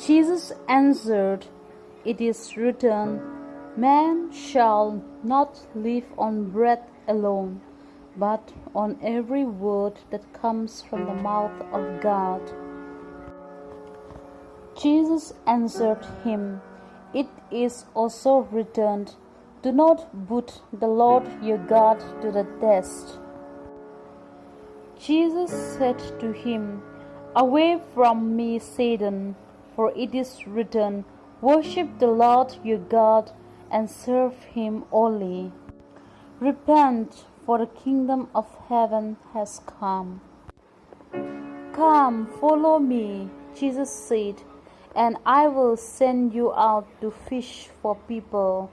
Jesus answered, It is written, Man shall not live on bread alone, but on every word that comes from the mouth of God. Jesus answered him, It is also written, Do not put the Lord your God to the test. Jesus said to him, Away from me, Satan, for it is written, Worship the Lord your God and serve him only. Repent, for the kingdom of heaven has come. Come, follow me, Jesus said, and I will send you out to fish for people.